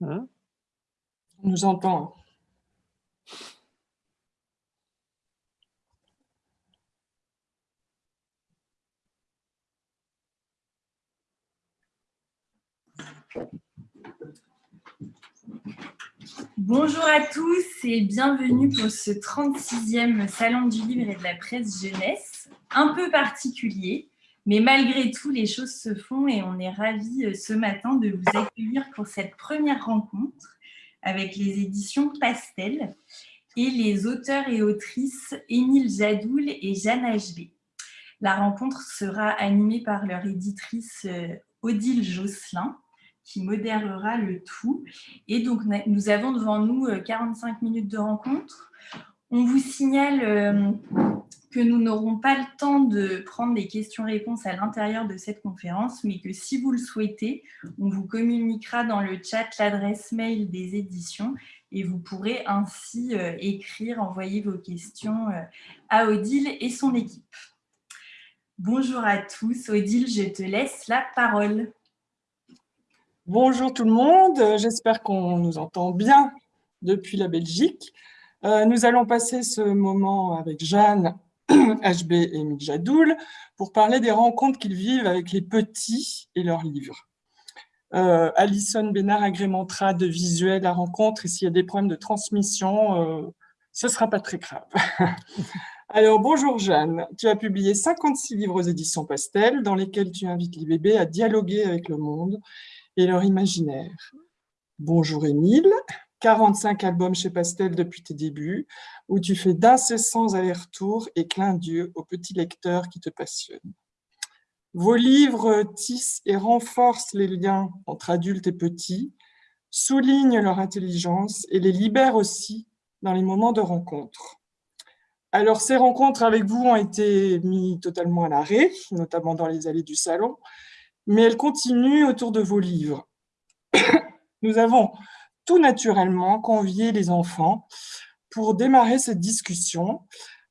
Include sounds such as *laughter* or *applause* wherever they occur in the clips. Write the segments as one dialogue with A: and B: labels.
A: Hein?
B: Nous entend.
C: Bonjour à tous et bienvenue pour ce 36e Salon du Livre et de la Presse Jeunesse, un peu particulier, mais malgré tout, les choses se font et on est ravis euh, ce matin de vous accueillir pour cette première rencontre avec les éditions Pastel et les auteurs et autrices Émile Jadoul et Jeanne HB. La rencontre sera animée par leur éditrice euh, Odile Josselin, qui modérera le tout. Et donc, nous avons devant nous 45 euh, minutes de rencontre. On vous signale euh, que nous n'aurons pas le temps de prendre des questions-réponses à l'intérieur de cette conférence, mais que si vous le souhaitez, on vous communiquera dans le chat l'adresse mail des éditions et vous pourrez ainsi euh, écrire, envoyer vos questions à Odile et son équipe. Bonjour à tous. Odile, je te laisse la parole.
B: Bonjour tout le monde, j'espère qu'on nous entend bien depuis la Belgique. Euh, nous allons passer ce moment avec Jeanne, *clears throat* HB et Mijadoul pour parler des rencontres qu'ils vivent avec les petits et leurs livres. Euh, Alison Bénard agrémentera de visuels la rencontre et s'il y a des problèmes de transmission, euh, ce ne sera pas très grave. *laughs* Alors, bonjour Jeanne, tu as publié 56 livres aux éditions Pastel dans lesquels tu invites les bébés à dialoguer avec le monde et leur imaginaire. Bonjour Émile, 45 albums chez Pastel depuis tes débuts, où tu fais d'incessants allers-retours et clins d'yeux aux petits lecteurs qui te passionnent. Vos livres tissent et renforcent les liens entre adultes et petits, soulignent leur intelligence et les libèrent aussi dans les moments de rencontre. Alors, ces rencontres avec vous ont été mis totalement à l'arrêt, notamment dans les allées du salon, mais elle continue autour de vos livres. *coughs* Nous avons tout naturellement convié les enfants pour démarrer cette discussion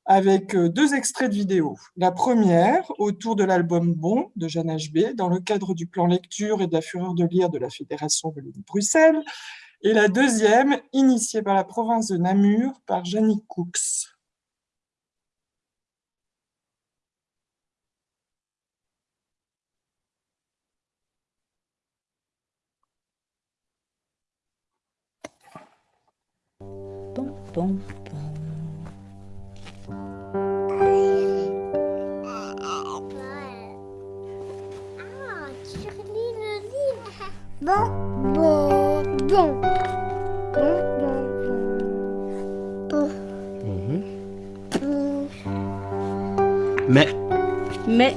B: avec euh, deux extraits de vidéo. La première, autour de l'album Bon de Jeanne HB, dans le cadre du plan lecture et de la fureur de lire de la Fédération de Bruxelles, et la deuxième, initiée par la province de Namur par Janine Cooks.
D: Bon, Bon, bon, bon. Bon, bon, bon.
A: Bon. Mais.
D: Mais.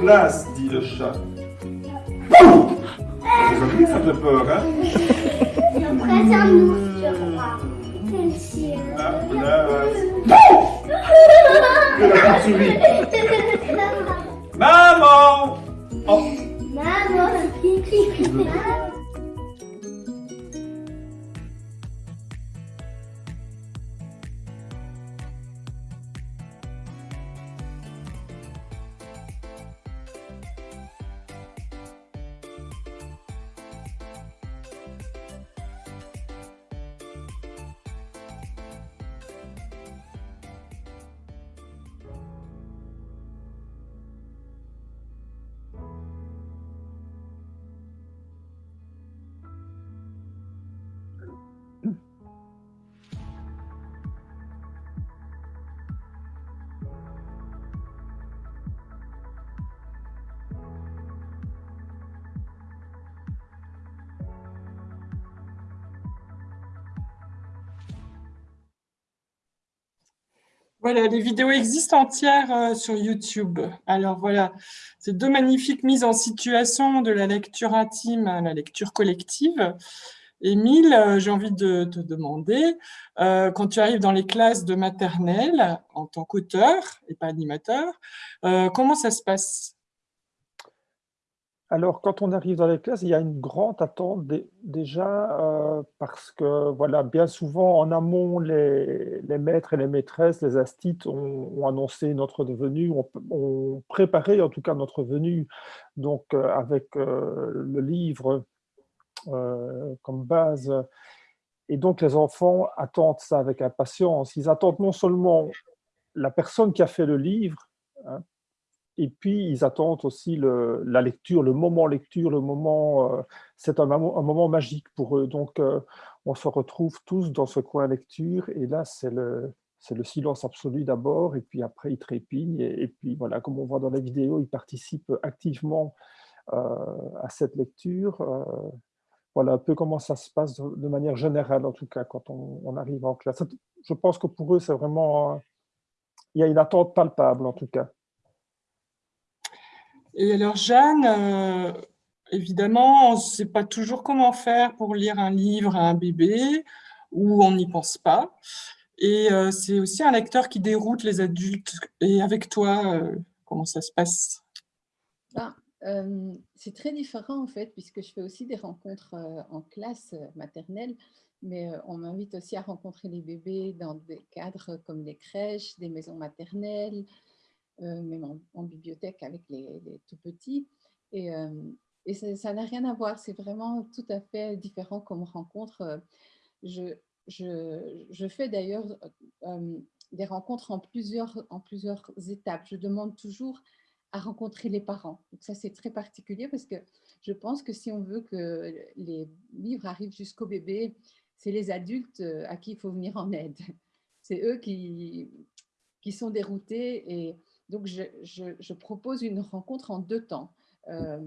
E: place, dit le chat. Vous ça fait peur, hein?
F: Presse un ours, je crois. C'est sûr.
E: La place. De la chauve-souris. *laughs* Maman Oh,
F: Maman,
B: Voilà, les vidéos existent entières euh, sur YouTube. Alors voilà, ces deux magnifiques mises en situation de la lecture intime à la lecture collective. Émile, euh, j'ai envie de te demander, euh, quand tu arrives dans les classes de maternelle en tant qu'auteur et pas animateur, comment ça se passe?
G: Alors, quand on arrive dans les classes, il y a une grande attente dé- déjà euh, parce que, voilà, bien souvent en amont, les, les maîtres et les maîtresses, les astites ont, annoncé notre venue, ont, préparé en tout cas notre venue, donc euh, avec euh, le livre comme base. Et donc, les enfants attendent ça avec impatience. Ils attendent non seulement la personne qui a fait le livre, hein, et puis, ils attendent aussi le- la lecture, le moment lecture, le moment. euh, c'est un, moment- magique pour eux. Donc, euh, on se retrouve tous dans ce coin lecture. Et là, c'est le, le silence absolu d'abord. Et puis après, ils trépignent. Et, puis, voilà, comme on voit dans la vidéo, ils participent activement euh, à cette lecture. Voilà un peu comment ça se passe de, manière générale, en tout cas, quand on, arrive en classe. Je pense que pour eux, c'est vraiment. il y a une attente palpable, en tout cas.
B: Et alors Jeanne, euh, évidemment, on ne sait pas toujours comment faire pour lire un livre à un bébé, ou on n'y pense pas. Et euh, c'est aussi un lecteur qui déroute les adultes. Et avec toi, euh, comment ça se passe?
H: Ben, c'est très différent en fait, puisque je fais aussi des rencontres en classe maternelle, mais on m'invite aussi à rencontrer les bébés dans des cadres comme des crèches, des maisons maternelles, même en, bibliothèque avec les, les tout petits. Et, euh, et ça n'a rien à voir, c'est vraiment tout à fait différent comme rencontre. Euh, Je, je, je fais d'ailleurs euh, des rencontres en plusieurs, en plusieurs étapes. Je demande toujours à rencontrer les parents. Donc ça, c'est très particulier parce que je pense que si on veut que les livres arrivent jusqu'au bébé, c'est les adultes euh, à qui il faut venir en aide. C'est eux qui, qui sont déroutés. Et donc, je, propose une rencontre en deux temps. Euh,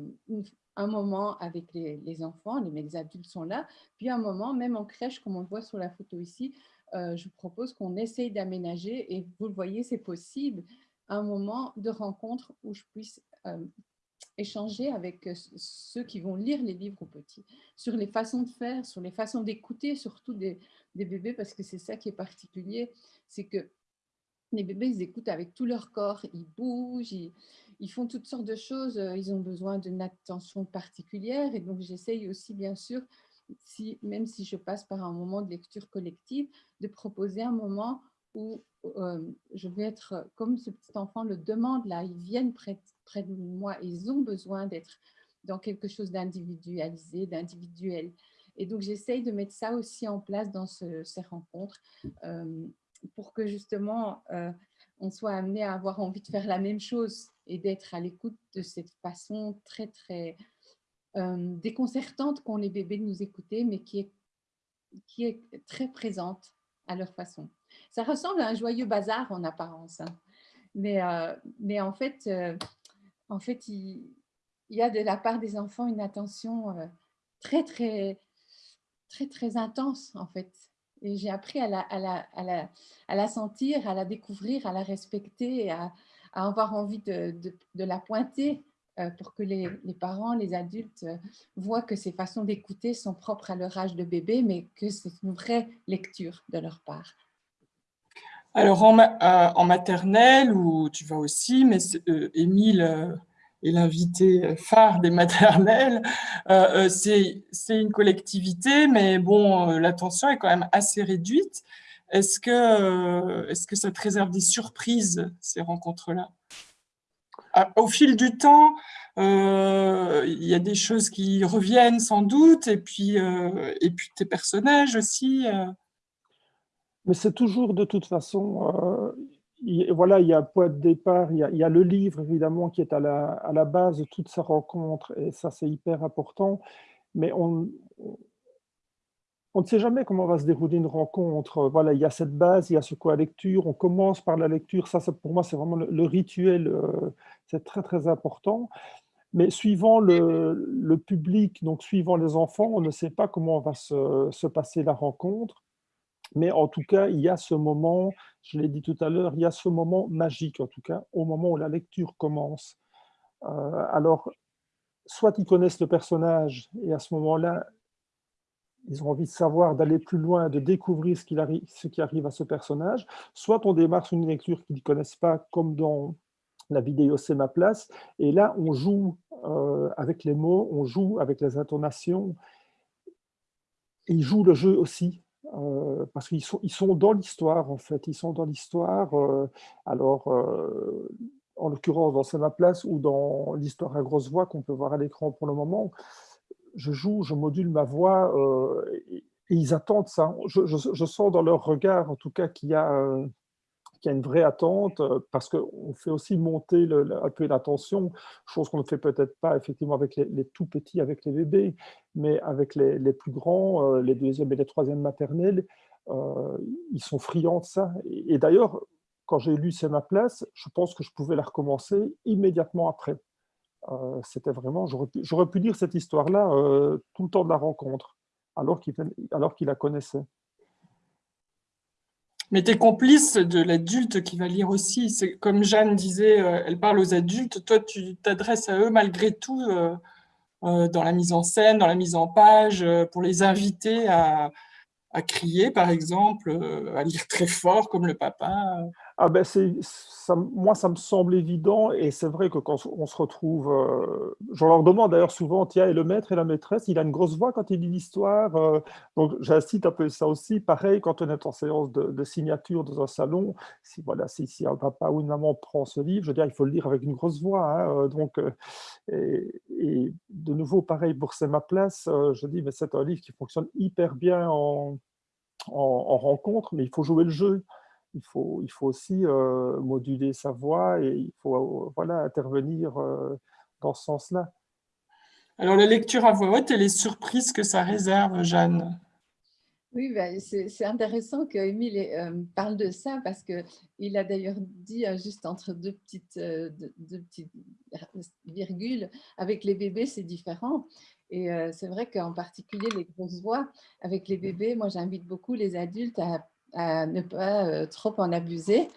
H: un moment avec les, enfants, les, les adultes sont là, puis un moment, même en crèche, comme on le voit sur la photo ici, euh, je propose qu'on essaye d'aménager, et vous le voyez, c'est possible, un moment de rencontre où je puisse euh, échanger avec ceux qui vont lire les livres aux petits, sur les façons de faire, sur les façons d'écouter, surtout des bébés, parce que c'est ça qui est particulier, c'est que les bébés, ils écoutent avec tout leur corps, ils bougent, ils, font toutes sortes de choses, euh, ils ont besoin d'une attention particulière, et donc j'essaye aussi, bien sûr, même si je passe par un moment de lecture collective, de proposer un moment où euh, je vais être, comme ce petit enfant le demande là, ils viennent près, de moi, ils ont besoin d'être dans quelque chose d'individualisé, d'individuel. Et donc, j'essaye de mettre ça aussi en place dans ce- ces rencontres euh, pour que justement, euh, on soit amené à avoir envie de faire la même chose et d'être à l'écoute de cette façon très, très euh, déconcertante qu'ont les bébés de nous écouter, mais qui est, qui est très présente à leur façon. Ça ressemble à un joyeux bazar en apparence, hein. mais, euh, mais en fait, en fait il, il y a de la part des enfants une attention très, très, très, très intense, en fait. J'ai appris à la, sentir, à la découvrir, à la respecter, à, avoir envie de, la pointer euh, pour que les, parents, les adultes euh, voient que ces façons d'écouter sont propres à leur âge de bébé, mais que c'est une vraie lecture de leur part.
B: Alors, en, euh, en maternelle, où tu vas aussi, mais Émile est l'invité phare des maternelles, euh, c'est une collectivité, mais bon, l'attention est quand même assez réduite. Est-ce que, est que ça te réserve des surprises, ces rencontres-là? Ah, Au fil du temps, euh, il y a des choses qui reviennent sans doute, et puis, euh, et puis tes personnages aussi. Euh.
G: Mais c'est toujours de toute façon, il, voilà, il y a point de départ, il y a, le livre évidemment qui est à la, à la base de toute sa rencontre, et ça c'est hyper important, mais on, on ne sait jamais comment va se dérouler une rencontre. Voilà, il y a cette base, il y a ce quoi lecture, on commence par la lecture, ça, pour moi c'est vraiment le, rituel, c'est très très important. Mais suivant le, le, public, donc suivant les enfants, on ne sait pas comment va se, se, passer la rencontre. Mais en tout cas, il y a ce moment, je l'ai dit tout à l'heure, il y a ce moment magique, en tout cas, au moment où la lecture commence. Euh, alors, soit ils connaissent le personnage, et à ce moment-là, ils ont envie de savoir, d'aller plus loin, de découvrir ce, qui arrive à ce personnage, soit on démarre sur une lecture qu'ils ne connaissent pas, comme dans la vidéo C'est ma place. Et là, on joue euh, avec les mots, on joue avec les intonations. Et ils jouent le jeu aussi, euh, parce qu'ils sont, ils sont dans l'histoire, en fait. Ils sont dans l'histoire. Euh, alors, euh, en l'occurrence, dans C'est ma place ou dans l'histoire à grosse voix qu'on peut voir à l'écran pour le moment, je joue, je module ma voix et, ils attendent ça. Je, sens dans leur regard, en tout cas, qu'il y a qu'il y a une vraie attente, euh, parce qu'on fait aussi monter un peu l'attention, chose qu'on ne fait peut-être pas effectivement avec les, tout petits, avec les bébés, mais avec les, plus grands, euh, les deuxièmes et les troisièmes maternelles, euh, ils sont friands de ça. Et, d'ailleurs, quand j'ai lu C'est ma place, je pense que je pouvais la recommencer immédiatement après. C'était vraiment, j'aurais pu, pu, dire cette histoire-là tout le temps de la rencontre, alors qu'il qu la connaissait.
B: Mais tu es complice de l'adulte qui va lire aussi. C'est comme Jeanne disait, euh, elle parle aux adultes, toi tu t'adresses à eux malgré tout euh, euh, dans la mise en scène, dans la mise en page, pour les inviter à, crier par exemple, à lire très fort comme le papa.
G: Ah ben moi, ça me semble évident et c'est vrai que quand on se retrouve, euh, je leur demande d'ailleurs souvent, tiens, et le maître et la maîtresse, il a une grosse voix quand il lit l'histoire, euh, donc j'incite un peu ça aussi. Pareil, quand on est en séance de, signature dans un salon, si, voilà, si, si, un papa ou une maman prend ce livre, je veux dire, il faut le lire avec une grosse voix. Hein, euh, donc, et, de nouveau, pareil pour C'est ma place, je dis, mais c'est un livre qui fonctionne hyper bien en, en, en rencontre, mais il faut jouer le jeu il faut, il faut aussi euh, moduler sa voix et il faut euh, voilà, intervenir euh, dans ce sens-là.
B: Alors, la lecture à voix haute et les surprises que ça réserve, Jeanne
H: oui, ben, c'est intéressant qu'Émile euh, parle de ça parce qu'il a d'ailleurs dit euh, juste entre deux petites, euh, deux, deux, petites virgules, avec les bébés c'est différent. Et euh, c'est vrai qu'en particulier les grosses voix, avec les bébés, moi j'invite beaucoup les adultes à à ne pas euh, trop en abuser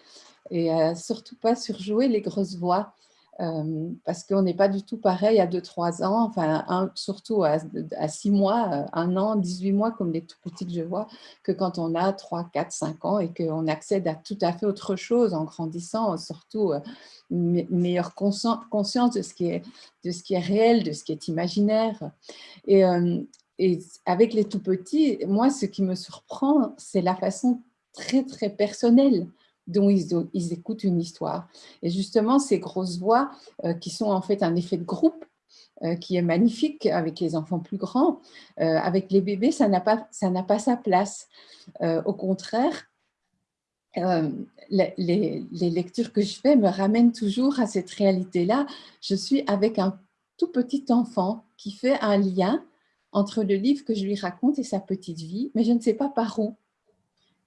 H: et surtout pas surjouer les grosses voix. Euh, parce qu'on n'est pas du tout pareil à 2-3 ans, enfin, un, surtout à, à 6 mois, 1 an, 18 mois, comme les tout petits que je vois, que quand on a 3, 4, 5 ans et qu'on accède à tout à fait autre chose en grandissant, surtout euh, une meilleure conscience de ce, qui est, de ce qui est réel, de ce qui est imaginaire. Et, euh, et avec les tout petits, moi, ce qui me surprend, c'est la façon très, très personnelle dont ils, ils, écoutent une histoire. Et justement, ces grosses voix euh, qui sont en fait un effet de groupe, euh, qui est magnifique avec les enfants plus grands, euh, avec les bébés, ça n'a pas, pas sa place. Au contraire, les, lectures que je fais me ramènent toujours à cette réalité-là. Je suis avec un tout petit enfant qui fait un lien entre le livre que je lui raconte et sa petite vie, mais je ne sais pas par où.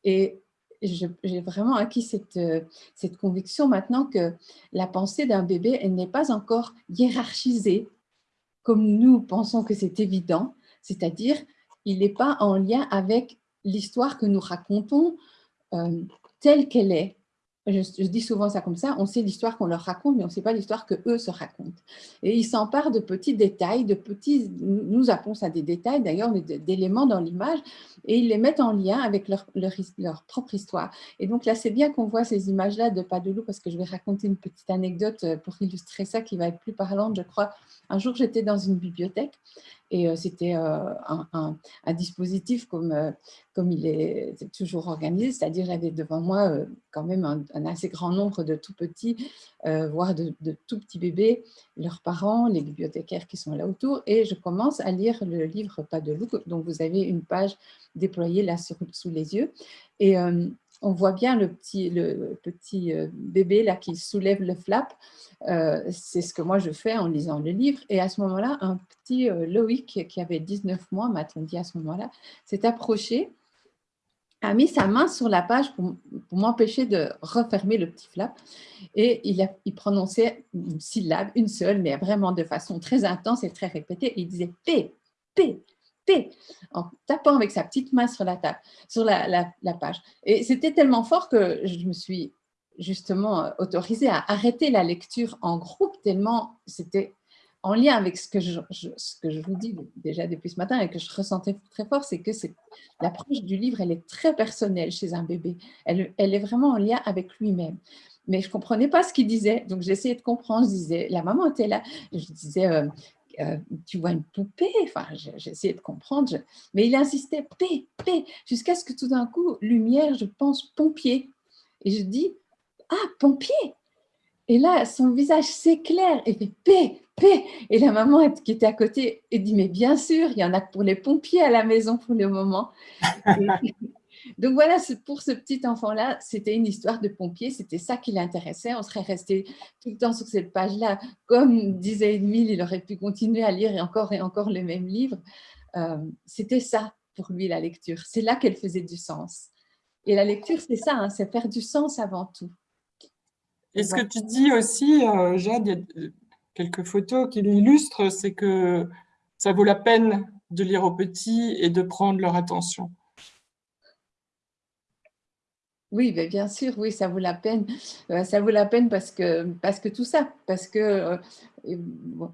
H: Et j'ai vraiment acquis cette, cette conviction maintenant que la pensée d'un bébé, elle n'est pas encore hiérarchisée comme nous pensons que c'est évident, c'est-à-dire il n'est pas en lien avec l'histoire que nous racontons euh, telle qu'elle est, je, dis souvent ça comme ça, on sait l'histoire qu'on leur raconte, mais on ne sait pas l'histoire qu'eux se racontent. Et ils s'emparent de petits détails, de petits, nous appelons ça des détails d'ailleurs, d'éléments dans l'image, et ils les mettent en lien avec leur, leur, propre histoire. Et donc là, c'est bien qu'on voit ces images-là de Pas de loup, parce que je vais raconter une petite anecdote euh, pour illustrer ça qui va être plus parlante, je crois. Un jour, j'étais dans une bibliothèque et euh, c'était euh, un, dispositif comme, euh, comme il est toujours organisé, c'est-à-dire j'avais devant moi quand même un, assez grand nombre de tout petits, voire de, tout petits bébés, leurs parents, les bibliothécaires qui sont là autour, et je commence à lire le livre Pas de loup, dont vous avez une page déployée là sous les yeux. Et on voit bien le petit, petit bébé là qui soulève le flap. c'est ce que moi je fais en lisant le livre. Et à ce moment-là, un petit Loïc qui avait 19 mois, m'a-t-on dit à ce moment-là, s'est approché, a mis sa main sur la page pour, m'empêcher de refermer le petit flap. Et il, a, il prononçait une syllabe, une seule, mais vraiment de façon très intense et très répétée. Il disait P, P, En tapant avec sa petite main sur la, table, sur la, page. Et c'était tellement fort que je me suis justement euh, autorisée à arrêter la lecture en groupe, tellement c'était en lien avec ce que, je, vous dis déjà depuis ce matin et que je ressentais très fort, c'est que l'approche du livre, elle est très personnelle chez un bébé. Elle, elle est vraiment en lien avec lui-même mais je ne comprenais pas ce qu'il disait. Donc, j'essayais de comprendre. Je disais, la maman était là. Je disais, euh, euh, tu vois une poupée? Enfin, j'essayais de comprendre, mais il insistait, P, P, jusqu'à ce que tout d'un coup, lumière, je pense pompier. Et je dis, ah, pompier Et là, son visage s'éclaire et fait P, P. Et la maman qui était à côté, elle dit, mais bien sûr, il y en a pour les pompiers à la maison pour le moment. Donc voilà, pour ce petit enfant-là, c'était une histoire de pompier, c'était ça qui l'intéressait. On serait resté tout le temps sur cette page-là. Comme disait Emile, il aurait pu continuer à lire et encore et encore le même livre. Euh, c'était ça pour lui, la lecture. C'est là qu'elle faisait du sens. Et la lecture, c'est ça, hein, c'est faire du sens avant tout.
B: Et ce que tu dis aussi, euh, Jade, il y a quelques photos qui l'illustrent, c'est que ça vaut la peine de lire aux petits et de prendre leur attention.
H: Oui, bien sûr, oui, ça vaut la peine. Euh, ça vaut la peine parce que, parce que tout ça, parce que euh,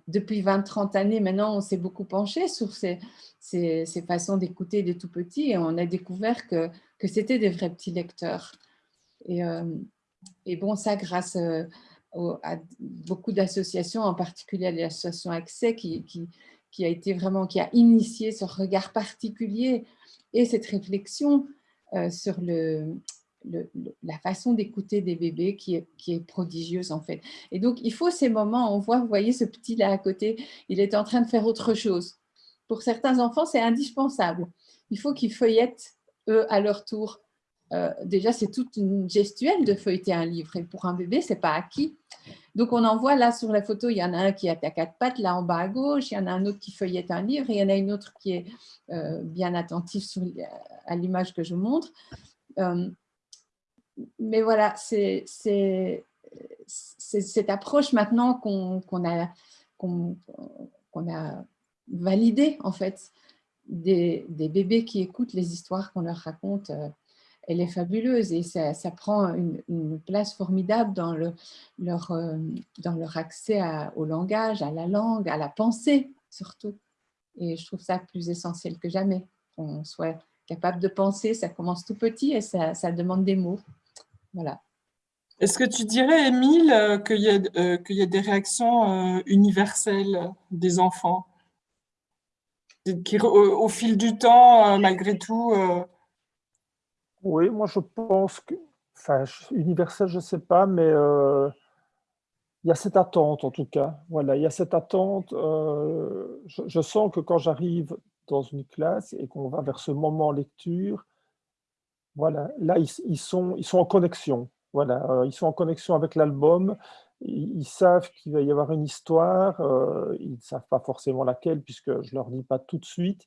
H: depuis 20-30 années maintenant, on s'est beaucoup penché sur ces, ces, façons d'écouter des tout petits et on a découvert que, que c'était des vrais petits lecteurs. Et, euh, et bon, ça grâce à beaucoup d'associations, en particulier l'association Accès, qui, qui, qui, a été vraiment, qui a initié ce regard particulier et cette réflexion sur le, la façon d'écouter des bébés qui est, qui est prodigieuse en fait. Et donc, il faut ces moments, on voit, vous voyez ce petit là à côté, il est en train de faire autre chose. Pour certains enfants, c'est indispensable. Il faut qu'ils feuillettent, eux, à leur tour. Euh, déjà, c'est toute une gestuelle de feuilleter un livre. Et pour un bébé, c'est pas acquis. Donc, on en voit là sur la photo, il y en a un qui a à quatre pattes, là en bas à gauche, il y en a un autre qui feuillette un livre, et il y en a une autre qui est euh, bien attentive à l'image que je montre. Euh, mais voilà, c'est cette approche maintenant qu'on a, validée, en fait, des, bébés qui écoutent les histoires qu'on leur raconte, euh, elle est fabuleuse et ça, prend une, place formidable dans, le, leur, euh, dans leur accès au langage, à la langue, à la pensée surtout. Et je trouve ça plus essentiel que jamais, qu'on soit capable de penser, ça commence tout petit et ça demande des mots. Voilà.
B: Est-ce que tu dirais, Émile, euh, qu'il y, euh, y, a des réactions euh, universelles des enfants qui, au, fil du temps, malgré tout
G: Oui, moi je pense que, enfin, universel, je ne sais pas, mais il y a cette attente en tout cas. Voilà, il y a cette attente. Je, je, sens que quand j'arrive dans une classe et qu'on va vers ce moment lecture, voilà, là, ils, sont, ils sont en connexion. Voilà, euh, ils sont en connexion avec l'album. Ils, savent qu'il va y avoir une histoire. Euh, ils ne savent pas forcément laquelle, puisque je ne leur dis pas tout de suite.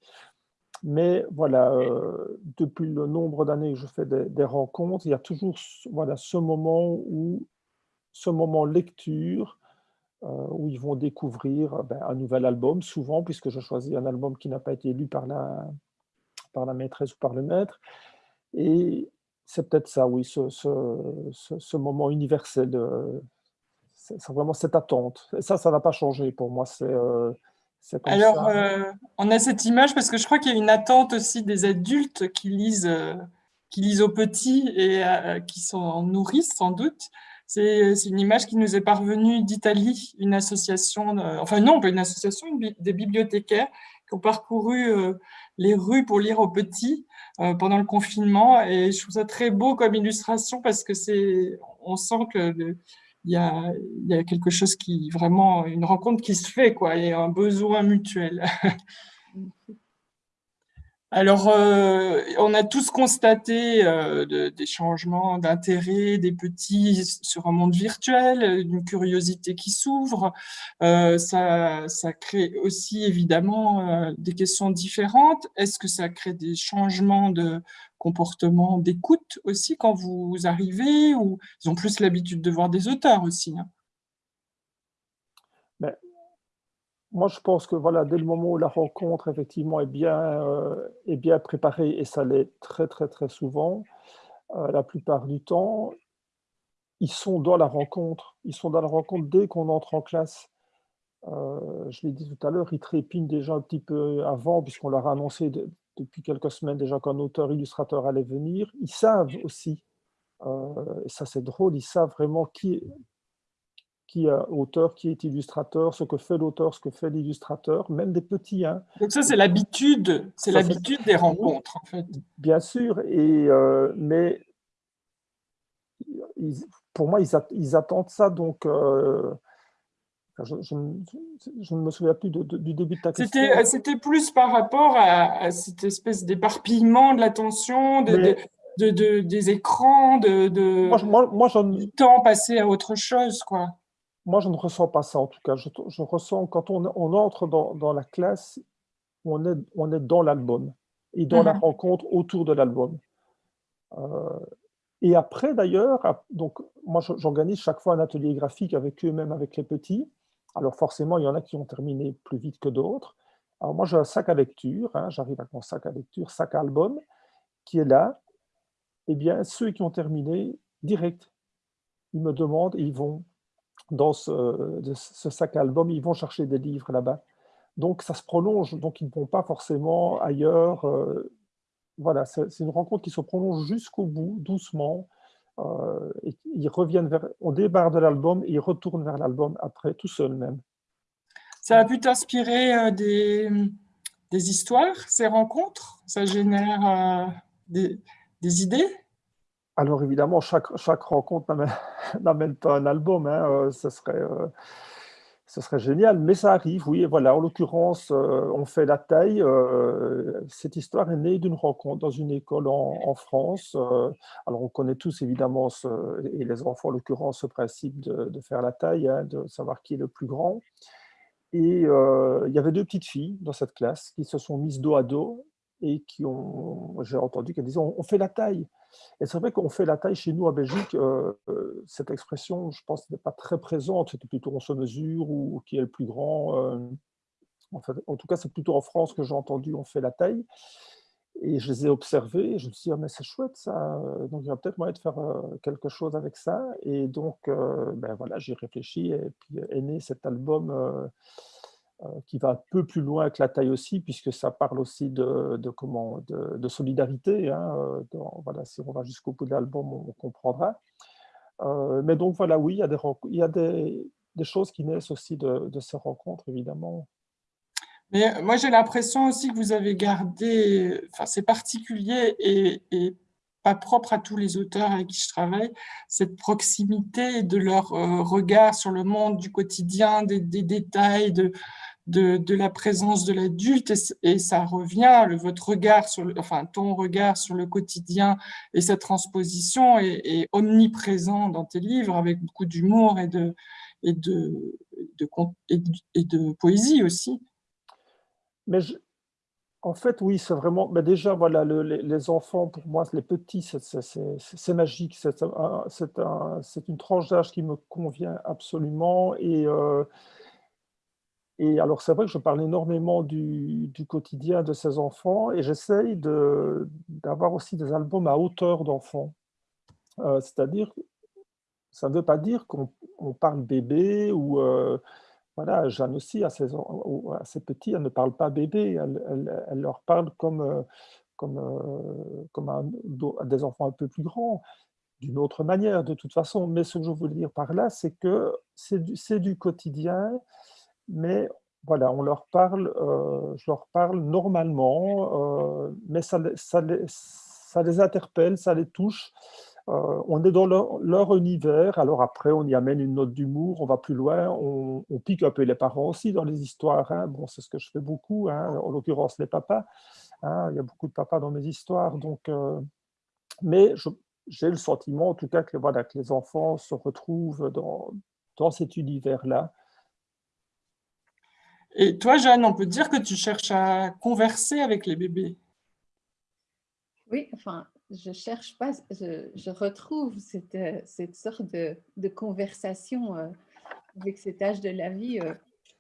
G: Mais voilà, euh, depuis le nombre d'années que je fais des, rencontres, il y a toujours voilà, ce moment où, ce moment lecture, où ils vont découvrir ben, un nouvel album, souvent, puisque je choisis un album qui n'a pas été lu par la, par la maîtresse ou par le maître. Et c'est peut-être ça, oui, ce, ce, ce, moment universel, c'est vraiment cette attente. Et ça, ça n'a pas changé pour moi, c'est euh,
B: Alors, euh, on a cette image parce que je crois qu'il y a une attente aussi des adultes qui lisent, euh, qui lisent aux petits et qui sont nourrissent sans doute. C'est une image qui nous est parvenue d'Italie, une association, enfin non, pas une association, des bibliothécaires qui ont parcouru les rues pour lire aux petits euh, pendant le confinement. Et je trouve ça très beau comme illustration parce que c'est, on sent que il y a, y a, quelque chose qui vraiment une rencontre qui se fait quoi et un besoin mutuel. *laughs* Alors, euh, on a tous constaté euh, des changements d'intérêt des petits sur un monde virtuel, une curiosité qui s'ouvre. Euh, ça, ça, crée aussi évidemment des questions différentes. Est-ce que ça crée des changements de comportement d'écoute aussi quand vous arrivez ou ils ont plus l'habitude de voir des auteurs aussi hein?
G: Moi, je pense que voilà, dès le moment où la rencontre effectivement est bien, euh, est bien préparée, et ça l'est très très très souvent, euh, la plupart du temps, ils sont dans la rencontre. Ils sont dans la rencontre dès qu'on entre en classe. Euh, je l'ai dit tout à l'heure, ils trépignent déjà un petit peu avant, puisqu'on leur a annoncé depuis quelques semaines déjà qu'un auteur-illustrateur allait venir. Ils savent aussi, et ça c'est drôle, ils savent vraiment qui, qui est auteur, qui est illustrateur, ce que fait l'auteur, ce que fait l'illustrateur, même des petits. Hein.
B: Donc ça, c'est l'habitude, c'est l'habitude des rencontres, en fait.
G: Bien sûr, et, euh, mais pour moi, ils, attendent ça, donc euh, je, ne me souviens plus du début de ta question.
B: C'était plus par rapport à, cette espèce d'éparpillement de l'attention, de, des écrans, de,
G: moi, moi,
B: du temps passé à autre chose, quoi
G: moi, je ne ressens pas ça en tout cas. Je, ressens quand on, entre dans, la classe, on est, on est dans l'album et dans la mhm. rencontre autour de l'album. Euh, et après, d'ailleurs, donc moi, j'organise chaque fois un atelier graphique avec eux, même avec les petits. Alors forcément, il y en a qui ont terminé plus vite que d'autres. Alors moi, j'ai un sac à lecture, hein, j'arrive avec mon sac à lecture, sac à album, qui est là. Eh bien, ceux qui ont terminé, direct, ils me demandent et ils vont dans ce, sac album, ils vont chercher des livres là-bas. Donc ça se prolonge, donc ils ne vont pas forcément ailleurs. Euh, voilà, c'est une rencontre qui se prolonge jusqu'au bout, doucement. Euh, ils reviennent vers, on débarre de l'album et ils retournent vers l'album après, tout seul même.
B: Ça a pu t'inspirer euh, des, histoires, ces rencontres? Ça génère des idées?
G: Alors évidemment, chaque, rencontre *laughs* n'amène pas un album, hein, euh, ce, serait, euh, ce serait génial, mais ça arrive, oui, voilà, en l'occurrence, euh, on fait la taille, cette histoire est née d'une rencontre dans une école en, France, alors on connaît tous évidemment, et les enfants en l'occurrence, ce principe de, faire la taille, hein, de savoir qui est le plus grand, et il y avait deux petites filles dans cette classe qui se sont mises dos à dos, et qui ont, j'ai entendu qu'elles disaient, on fait la taille », et c'est vrai qu'on fait la taille chez nous à Belgique, euh, euh, cette expression, je pense, n'est pas très présente, c'était plutôt on se mesure ou, qui est le plus grand. Euh, en, en, tout cas, c'est plutôt en France que j'ai entendu on fait la taille. Et je les ai observés, je me suis dit, ah, mais c'est chouette ça, donc il y a peut-être moyen de faire quelque chose avec ça. Et donc, ben voilà, j'ai réfléchi, et puis est né cet album qui va un peu plus loin que la taille aussi, puisque ça parle aussi de, comment, de, solidarité. Hein, euh, voilà, si on va jusqu'au bout de l'album, on, comprendra. Euh, mais donc voilà, oui, il y a des, il y a des, choses qui naissent aussi de, ces rencontres, évidemment.
B: Mais moi, j'ai l'impression aussi que vous avez gardé, enfin, c'est particulier et, et, pas propre à tous les auteurs avec qui je travaille, cette proximité de leur regard sur le monde du quotidien, des, des détails, de, de, la présence de l'adulte et, ça revient, le, votre regard, sur enfin ton regard sur le quotidien et sa transposition est, omniprésent dans tes livres avec beaucoup d'humour et de, et, de, et, de, poésie aussi.
G: Mais en fait, oui, c'est vraiment, mais déjà, voilà, les, enfants, pour moi, les petits, c'est magique, c'est un, une tranche d'âge qui me convient absolument et euh, et alors, c'est vrai que je parle énormément du, quotidien de ces enfants et j'essaye d'avoir aussi des albums à hauteur d'enfants. Euh, c'est-à-dire, ça ne veut pas dire qu'on parle bébé ou... Euh, voilà, Jeanne aussi, à ses, petits, elle ne parle pas bébé, elle, leur parle comme, euh, comme, comme des enfants un peu plus grands, d'une autre manière de toute façon. Mais ce que je veux dire par là, c'est que c'est du quotidien, mais voilà, on leur parle, je leur parle normalement, mais ça, ça, les, ça les interpelle, ça les touche, euh, on est dans leur, univers, alors après on y amène une note d'humour, on va plus loin, on, pique un peu les parents aussi dans les histoires, hein. bon, c'est ce que je fais beaucoup, hein, en l'occurrence les papas, hein. il y a beaucoup de papas dans mes histoires, donc, euh, mais j'ai le sentiment en tout cas que, voilà, que les enfants se retrouvent dans, dans cet univers-là.
B: Et toi, Jeanne, on peut dire que tu cherches à converser avec les bébés
H: Oui, enfin, je cherche pas, je, retrouve cette, euh, cette sorte de, de conversation euh, avec cet âge de la vie euh,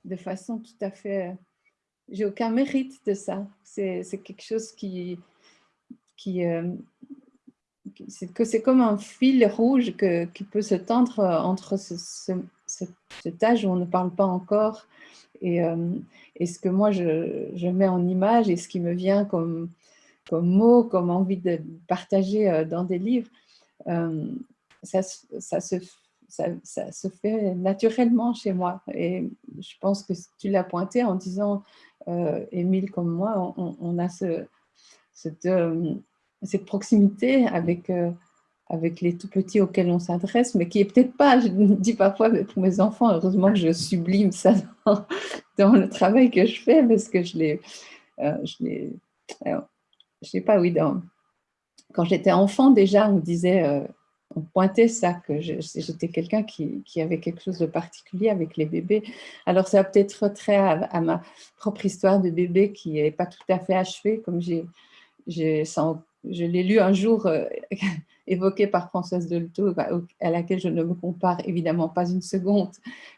H: de façon tout à fait... J'ai aucun mérite de ça. C'est quelque chose qui... qui que c'est comme un fil rouge que, qui peut se tendre entre ce, cet âge où on ne parle pas encore et, et ce que moi je, mets en image et ce qui me vient comme, mots, comme envie de partager euh, dans des livres, euh, ça, se, fait naturellement chez moi. Et je pense que tu l'as pointé en disant, euh, Émile comme moi, on, a ce, cette, cette, proximité avec, avec les tout petits auxquels on s'adresse, mais qui est peut-être pas, je *laughs* dis parfois pour mes enfants, heureusement que je sublime ça dans, *laughs* le travail que je fais, parce que je les, je les je sais pas, oui, quand j'étais enfant déjà, on disait, euh, on pointait ça, que j'étais quelqu'un qui, avait quelque chose de particulier avec les bébés. Alors ça a peut-être trait à, ma propre histoire de bébé qui n'est pas tout à fait achevée, comme j'ai, je l'ai lu un jour euh, *laughs* évoquée par Françoise Dolto, bah, à laquelle je ne me compare évidemment pas une seconde,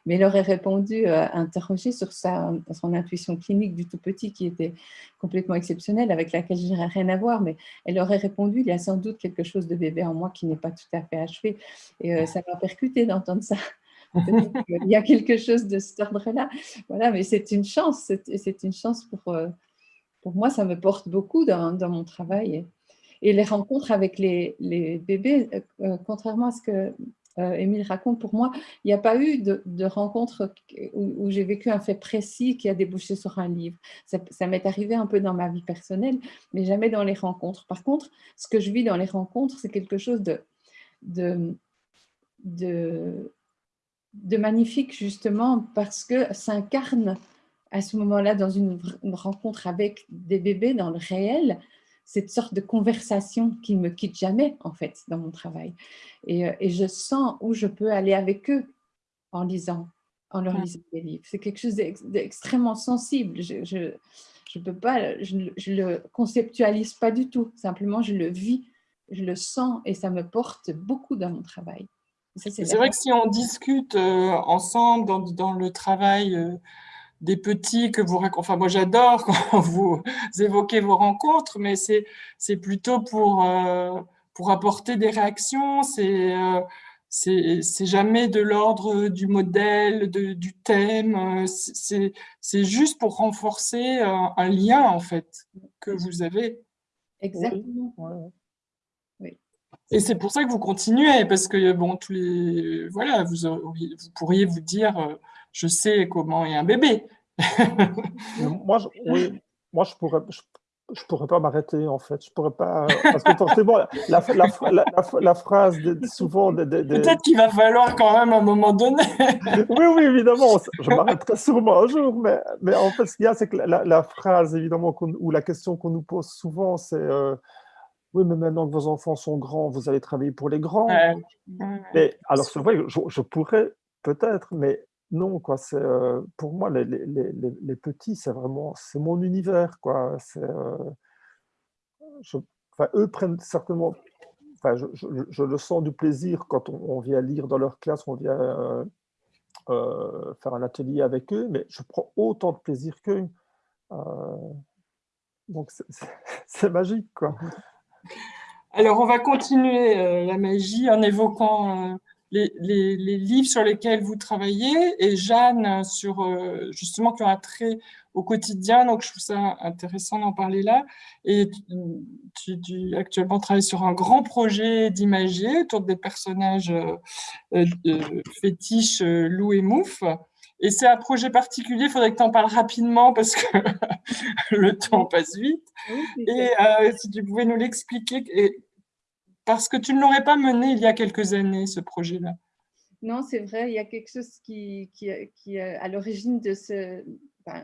H: mais elle aurait répondu, euh, interrogée sur son intuition clinique du tout petit qui était complètement exceptionnelle, avec laquelle je n'aurais rien à voir, mais elle aurait répondu, il y a sans doute quelque chose de bébé en moi qui n'est pas tout à fait achevé. Et euh, ça m'a percuté d'entendre ça. *laughs* il y a quelque chose de cet ordre-là. Voilà, mais c'est une chance, c'est une chance pour, euh, pour moi, ça me porte beaucoup dans mon travail. Et les rencontres avec les, bébés, euh, euh, contrairement à ce que euh, Émile raconte, pour moi, il n'y a pas eu de, rencontre où, j'ai vécu un fait précis qui a débouché sur un livre. Ça, m'est arrivé un peu dans ma vie personnelle, mais jamais dans les rencontres. Par contre, ce que je vis dans les rencontres, c'est quelque chose de, magnifique, justement, parce que s'incarne à ce moment-là dans une, rencontre avec des bébés dans le réel, cette sorte de conversation qui ne me quitte jamais, en fait, dans mon travail. Et, euh, et, je sens où je peux aller avec eux en lisant, en leur lisant des livres. C'est quelque chose d'extrêmement sensible. Je, je, je, peux pas, je ne le conceptualise pas du tout. Simplement, je le vis, je le sens et ça me porte beaucoup dans mon travail.
B: C'est vrai que si on discute euh, ensemble dans, dans, le travail euh, des petits que vous Enfin, moi, j'adore quand *laughs* vous évoquez vos rencontres, mais c'est plutôt pour, euh, pour apporter des réactions. C'est euh, c'est jamais de l'ordre du modèle, de, du thème. C'est juste pour renforcer un, lien, en fait, que vous avez.
H: Exactement.
B: Oui. Et c'est pour ça que vous continuez, parce que, bon, tous les... Voilà, vous, vous pourriez vous dire euh, je sais comment est un bébé.
G: moi, je, oui, moi, je pourrais, je, pourrais pas m'arrêter en fait. Je pourrais pas parce que forcément la, la, la, phrase souvent
B: peut-être qu'il va falloir quand même un moment donné.
G: oui, oui, évidemment, je m'arrêterai sûrement un jour, mais, mais en fait, ce qu'il y a, c'est que la, phrase évidemment ou la question qu'on nous pose souvent, c'est euh, oui, mais maintenant que vos enfants sont grands, vous allez travailler pour les grands. Mais alors c'est vrai, je, je pourrais peut-être, mais non, quoi. C'est euh, pour moi les, les, les, petits, c'est vraiment c'est mon univers, quoi. Euh, eux prennent certainement. Je, je, le sens du plaisir quand on, vient lire dans leur classe, on vient euh, faire un atelier avec eux, mais je prends autant de plaisir qu'eux. donc *laughs* c'est magique, quoi.
B: Alors, on va continuer la magie en évoquant les, livres sur lesquels vous travaillez et Jeanne sur justement qui ont un trait au quotidien, donc je trouve ça intéressant d'en parler là. Et tu, tu, actuellement travailles sur un grand projet d'imagier autour des personnages euh, fétiches euh, loup et mouf. Et c'est un projet particulier, il faudrait que tu en parles rapidement parce que *laughs* le temps passe vite. et euh, si tu pouvais nous l'expliquer, parce que tu ne l'aurais pas mené il y a quelques années, ce projet-là.
H: Non, c'est vrai, il y a quelque chose qui, qui, qui est à l'origine de ce,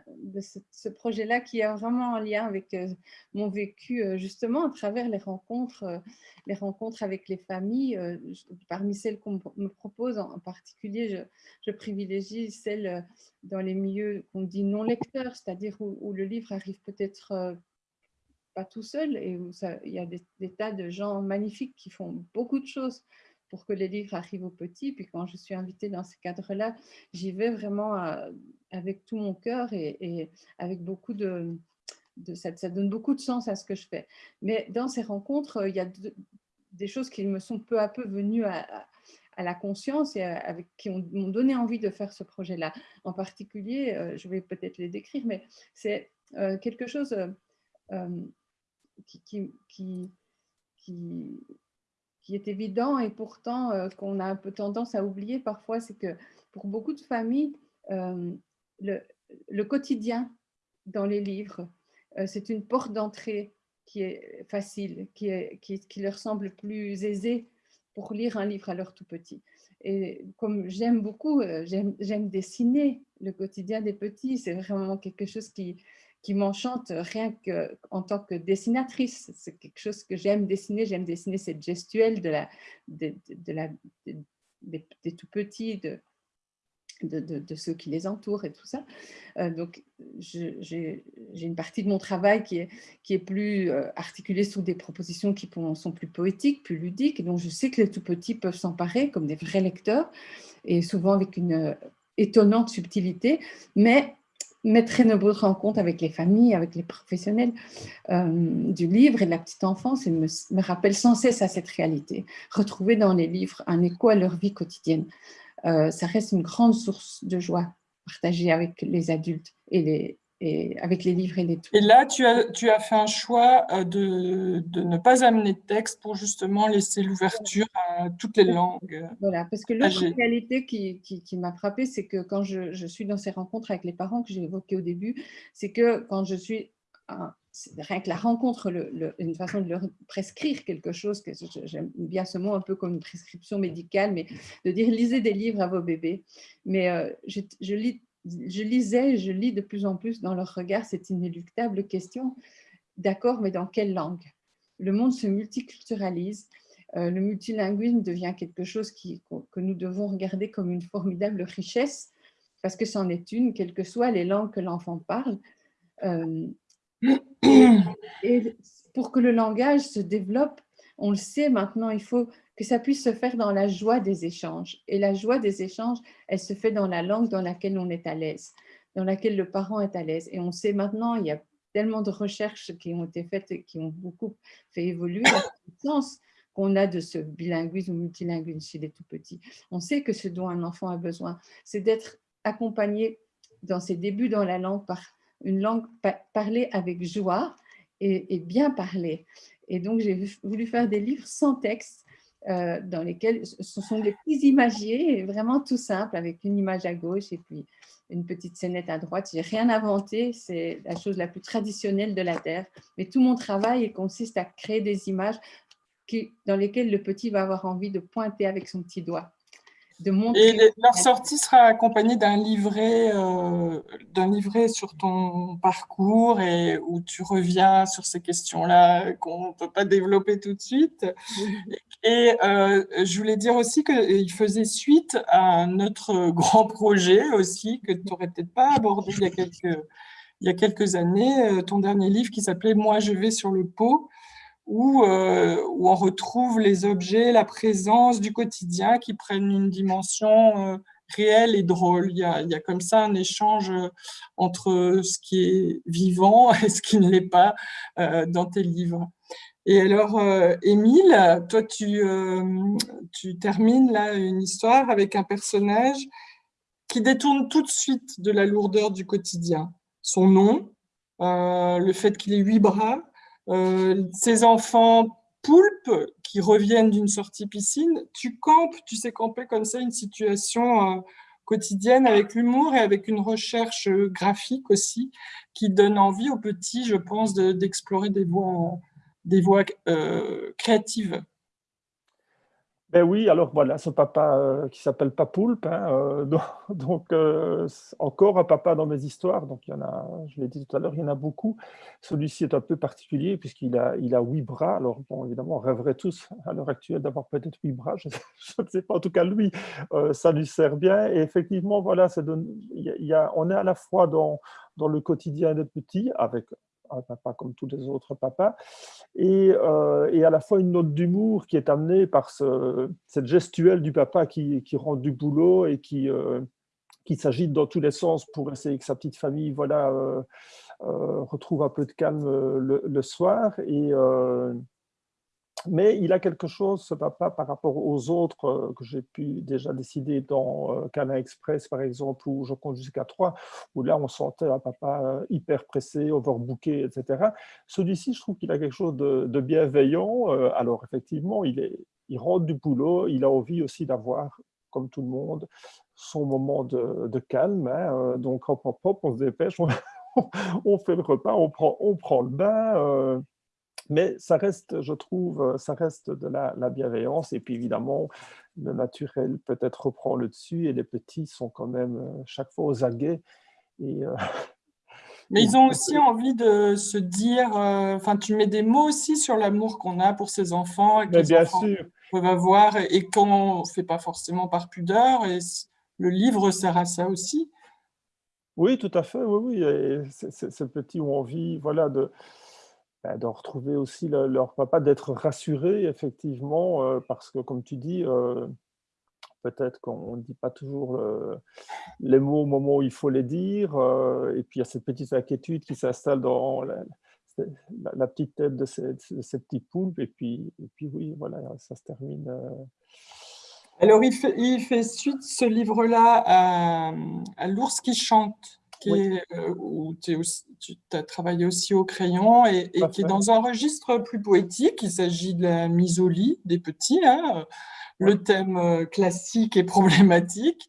H: de ce, projet-là qui est vraiment en lien avec euh, mon vécu euh, justement à travers les rencontres, euh, les rencontres avec les familles. parmi celles qu'on me propose en, particulier, je, privilégie celles dans les milieux qu'on dit non lecteurs, c'est-à-dire où, le livre arrive peut-être pas tout seul et où il y a des, tas de gens magnifiques qui font beaucoup de choses pour que les livres arrivent aux petits. Puis quand je suis invitée dans ces cadres-là, j'y vais vraiment euh, avec tout mon cœur et, avec beaucoup de... ça, donne beaucoup de sens à ce que je fais. Mais dans ces rencontres, il y a des choses qui me sont peu à peu venues à, la conscience et avec, qui m'ont donné envie de faire ce projet-là. En particulier, euh, je vais peut-être les décrire, mais c'est euh, quelque chose qui, qui, qui, qui est évident et pourtant euh, qu'on a un peu tendance à oublier parfois, c'est que pour beaucoup de familles, euh, le, quotidien dans les livres, euh, c'est une porte d'entrée qui est facile, qui, est, qui, qui, leur semble plus aisée pour lire un livre à leur tout petit. Et comme j'aime beaucoup, j'aime dessiner le quotidien des petits, c'est vraiment quelque chose qui, qui m'enchante rien qu'en tant que dessinatrice. C'est quelque chose que j'aime dessiner. J'aime dessiner cette gestuelle de la, de, la, des, tout petits, de, de, ceux qui les entourent et tout ça. Euh, donc, j'ai une partie de mon travail qui est, qui est plus euh, articulée sur des propositions qui sont plus poétiques, plus ludiques. Donc, je sais que les tout petits peuvent s'emparer comme des vrais lecteurs et souvent avec une euh, étonnante subtilité, mais mais très nombreuses rencontres avec les familles, avec les professionnels euh, du livre et de la petite enfance et me, rappellent sans cesse à cette réalité. Retrouver dans les livres un écho à leur vie quotidienne, euh, ça reste une grande source de joie partagée avec les adultes et les, avec les livres et les
B: Et là, tu as, tu as fait un choix euh, de, de ne pas amener de texte pour justement laisser l'ouverture à toutes les langues.
H: Voilà, parce que l'autre réalité qui, qui, m'a frappée, c'est que quand je, je, suis dans ces rencontres avec les parents que j'ai évoquées au début, c'est que quand je suis rien que la rencontre, le, une façon de leur prescrire quelque chose, que j'aime bien ce mot un peu comme une prescription médicale, mais de dire lisez des livres à vos bébés. Mais euh, je, je, lis je lisais, je lis de plus en plus dans leur regard cette inéluctable question, d'accord, mais dans quelle langue? Le monde se multiculturalise, euh, le multilinguisme devient quelque chose que nous devons regarder comme une formidable richesse, parce que c'en est une, quelles que soient les langues que l'enfant parle. Euh, et pour que le langage se développe, on le sait maintenant, il faut que ça puisse se faire dans la joie des échanges. Et la joie des échanges, elle se fait dans la langue dans laquelle on est à l'aise, dans laquelle le parent est à l'aise. Et on sait maintenant, il y a tellement de recherches qui ont été faites et qui ont beaucoup fait évoluer la sens qu'on a de ce bilinguisme ou multilinguisme chez les tout-petits. On sait que ce dont un enfant a besoin, c'est d'être accompagné dans ses débuts dans la langue par une langue parlée avec joie et, et bien parlée. Et donc, j'ai voulu faire des livres sans texte euh, dans lesquels ce sont des petits imagiers, vraiment tout simple, avec une image à gauche et puis une petite scénette à droite. J'ai rien inventé, c'est la chose la plus traditionnelle de la Terre. Mais tout mon travail consiste à créer des images dans lesquelles le petit va avoir envie de pointer avec son petit doigt.
B: Et leur sortie sera accompagnée d'un livret, euh, d'un livret sur ton parcours et où tu reviens sur ces questions-là qu'on ne peut pas développer tout de suite. Et euh, je voulais dire aussi qu'il faisait suite à notre grand projet aussi que tu n'aurais peut-être pas abordé il y a quelques, il y a quelques années, euh, ton dernier livre qui s'appelait « Moi, je vais sur le pot » où, euh, où, on retrouve les objets, la présence du quotidien qui prennent une dimension euh, réel et drôle. Il y, a, comme ça un échange entre ce qui est vivant *laughs* et ce qui ne l'est pas dans tes livres. Et alors, Émile, toi, tu, tu termines là une histoire avec un personnage qui détourne tout de suite de la lourdeur du quotidien. Son nom, le fait qu'il ait huit bras, ses enfants poulpes qui reviennent d'une sortie piscine, tu campes, tu sais camper comme ça une situation euh, quotidienne avec l'humour et avec une recherche euh, graphique aussi qui donne envie aux petits, je pense, d'explorer des voies, des voies euh, créatives.
G: Ben oui, alors voilà, ce papa euh, qui s'appelle Papoulpe, hein, euh, *laughs* donc, euh, encore un papa dans mes histoires, donc il y en a, je l'ai dit tout à l'heure, il y en a beaucoup. Celui-ci est un peu particulier puisqu'il a, il a huit bras, alors évidemment, on rêverait tous à l'heure actuelle d'avoir peut-être huit bras, je, *laughs* ne sais pas, en tout cas lui, ça lui sert bien, et effectivement, voilà, il y a, on est à la fois dans, dans le quotidien des petits, avec un papa comme tous les autres papas, et, euh, et à la fois une note d'humour qui est amenée par ce, cette gestuelle du papa qui, qui rentre du boulot et qui, euh, qui s'agite dans tous les sens pour essayer que sa petite famille voilà, euh, retrouve un peu de calme le, le soir. Et, mais il a quelque chose, ce papa, par rapport aux autres euh, que j'ai pu déjà décider dans euh, Cana Express, par exemple, où je compte jusqu'à trois, où là, on sentait un papa euh, hyper pressé, overbooké, etc. Celui-ci, je trouve qu'il a quelque chose de, bienveillant. Alors, effectivement, il, est, il rentre du boulot, il a envie aussi d'avoir, comme tout le monde, son moment de, calme. Hein, donc, hop, hop, hop, on se dépêche, *laughs* on, on, fait le repas, on prend, on prend le bain mais ça reste, je trouve, euh, ça reste de la, bienveillance. Et puis évidemment, le naturel peut-être reprend le dessus et les petits sont quand même euh, chaque fois aux aguets. Et, euh, *laughs*
B: Mais ils ont aussi envie de se dire, enfin, tu mets des mots aussi sur l'amour qu'on a pour ses enfants et que les
G: bien
B: enfants
G: sûr.
B: peuvent avoir et qu'on ne fait pas forcément par pudeur. Et le livre sert à ça aussi.
G: Oui, tout à fait. Oui, oui. Et ces petits ont envie, voilà, de, de retrouver aussi leur papa, d'être rassuré effectivement, euh, parce que comme tu dis, euh, peut-être qu'on ne dit pas toujours les mots au moment où il faut les dire, euh, et puis il y a cette petite inquiétude qui s'installe dans la, petite tête de ces, petits poulpes, et puis, et puis oui, voilà, ça se termine.
B: Alors il fait, il fait suite ce livre-là à L'ours qui chante. Euh, où tu as travaillé aussi au crayon et, qui est dans un registre plus poétique. Il s'agit de la mise au lit des petits, hein, le thème euh, classique et *laughs* problématique,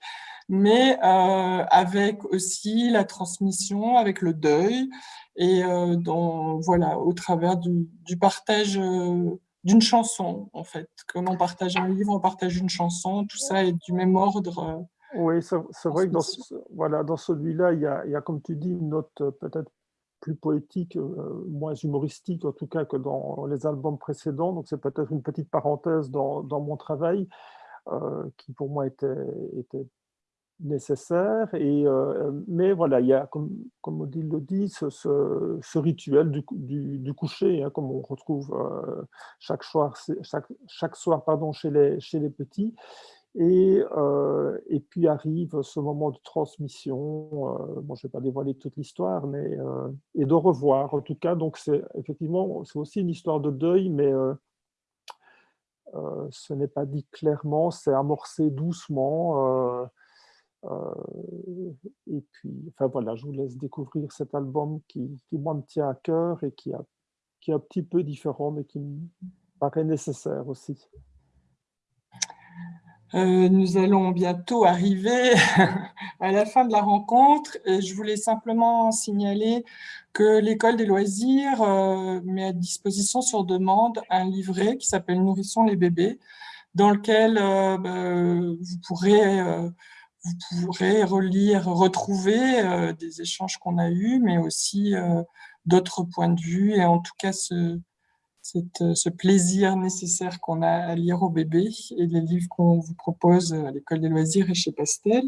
B: mais euh, avec aussi la transmission, avec le deuil, et dans, voilà, au travers du, du partage d'une chanson, en fait. Comme on partage un livre, on partage une chanson, tout ça est du même ordre
G: oui, c'est vrai que dans, voilà, dans celui-là, il, il, y a, comme tu dis, une note euh, peut-être plus poétique, euh, moins humoristique en tout cas que dans les albums précédents. Donc c'est peut-être une petite parenthèse dans, dans mon travail euh, qui pour moi était, était nécessaire. Et, mais voilà, il y a, comme, comme Odile le dit, ce, ce, rituel du, du, du coucher, hein, comme on retrouve chaque soir, chaque, chaque soir pardon, chez, les, chez les petits. Et, euh, et, puis arrive ce moment de transmission, euh, bon, je ne vais pas dévoiler toute l'histoire, mais euh, et de revoir en tout cas. Donc c'est effectivement, c'est aussi une histoire de deuil, mais ce n'est pas dit clairement, c'est amorcé doucement. et puis, enfin voilà, je vous laisse découvrir cet album qui, moi me tient à cœur et qui, qui est un petit peu différent, mais qui me paraît nécessaire aussi.
B: Euh, nous allons bientôt arriver *laughs* à la fin de la rencontre. Et je voulais simplement signaler que l'École des loisirs euh, met à disposition sur demande un livret qui s'appelle « Nourrissons les bébés », dans lequel euh, bah, vous, pourrez, vous pourrez relire, retrouver des échanges qu'on a eus, mais aussi d'autres points de vue, et en tout cas ce, euh, ce plaisir nécessaire qu'on a à lire au bébé et les livres qu'on vous propose à l'école des loisirs et chez Pastel.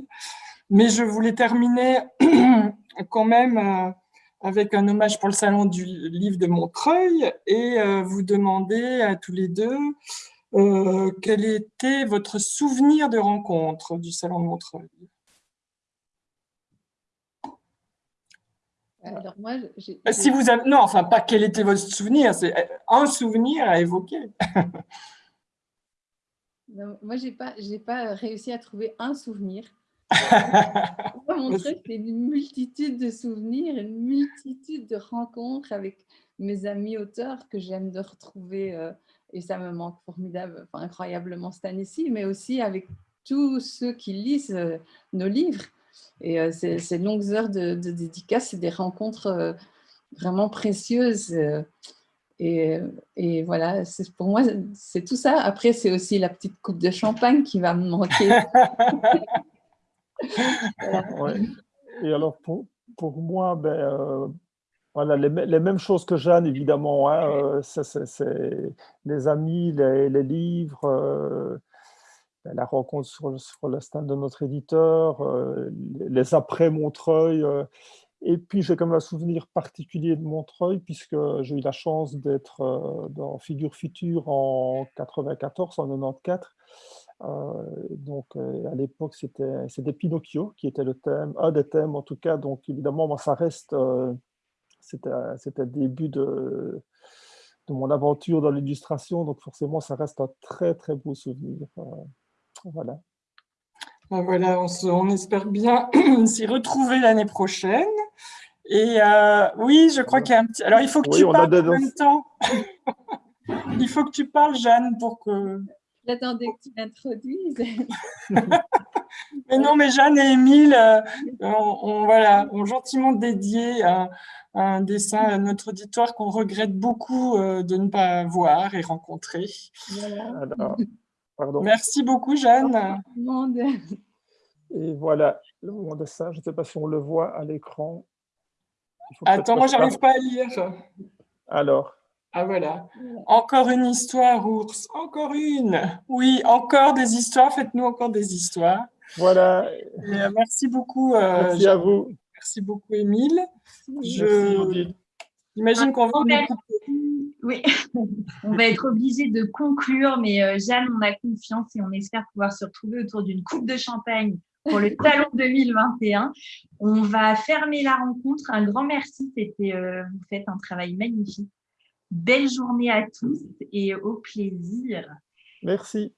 B: Mais je voulais terminer *clears throat* quand même euh, avec un hommage pour le salon du livre de Montreuil et euh, vous demander à tous les deux quel était votre souvenir de rencontre du Salon de Montreuil?
H: Alors moi, j'ai...
B: Euh, Si vous avez, non, enfin, pas quel était votre souvenir, c'est euh, un souvenir à évoquer. *laughs*
H: Non, moi, j'ai pas, j'ai pas réussi à trouver un souvenir. *laughs* Mon truc, c'est une multitude de souvenirs, une multitude de rencontres avec mes amis auteurs que j'aime de retrouver. euh, et ça me manque formidable, enfin, incroyablement cette année-ci, mais aussi avec tous ceux qui lisent euh, nos livres. Et euh, ces, longues heures de, de dédicaces, c'est des rencontres euh, vraiment précieuses. euh, et, voilà, pour moi, c'est tout ça. Après, c'est aussi la petite coupe de champagne qui va me manquer. *laughs*
G: Ouais. Et alors, pour, pour moi, ben, voilà, les, mê- les mêmes choses que Jeanne, évidemment. hein, c'est- les amis, les, livres, la rencontre sur, le- sur stand de notre éditeur, euh, les, les après-Montreuil. euh, et puis, j'ai comme un souvenir particulier de Montreuil, puisque j'ai eu la chance d'être euh, dans Figure Future en 94, en 94. Euh, donc, à l'époque, c'était Pinocchio qui était le thème, un des thèmes en tout cas. Donc, évidemment, moi, ça reste, c'était c'était le début de, de mon aventure dans l'illustration. Donc, forcément, ça reste un très, très beau souvenir. Euh, voilà.
B: Ben Voilà, on, se- on espère bien *clears throat* s'y retrouver l'année prochaine. Et euh, oui, je crois qu'il y a un petit... Alors, il faut que
G: Oui,
B: tu
G: on
B: parles en même temps. *laughs* Il faut que tu parles, Jeanne, pour que...
H: J'attendais que tu m'introduises. *laughs*
B: Mais non, mais Jeanne et Émile euh, ont, ont- voilà, ont gentiment dédié un, un dessin à notre auditoire qu'on regrette beaucoup euh, de ne pas voir et rencontrer.
H: Voilà.
G: Alors, pardon.
B: Merci beaucoup, Jeanne. *laughs*
G: Et voilà, le moment de ça, je ne sais pas si on le voit à l'écran.
B: Attends, moi, j'arrive pas à lire.
G: Alors,
B: Ah, voilà. Encore une histoire, ours. Encore une. Oui, encore des histoires. Faites-nous encore des histoires.
G: voilà,
B: Et, euh, merci beaucoup. euh,
G: merci à vous.
B: Merci beaucoup, Émile.
G: Merci,
B: Je
G: Odile.
B: imagine qu'on va
C: On va-
B: nous couper.
C: Oui, *laughs* on va être obligé de conclure, mais euh, Jeanne, on a confiance et on espère pouvoir se retrouver autour d'une coupe de champagne pour le salon *laughs* 2021. On va fermer la rencontre. Un grand merci, c'était euh, vous faites un travail magnifique. Belle journée à tous et au plaisir.
G: Merci.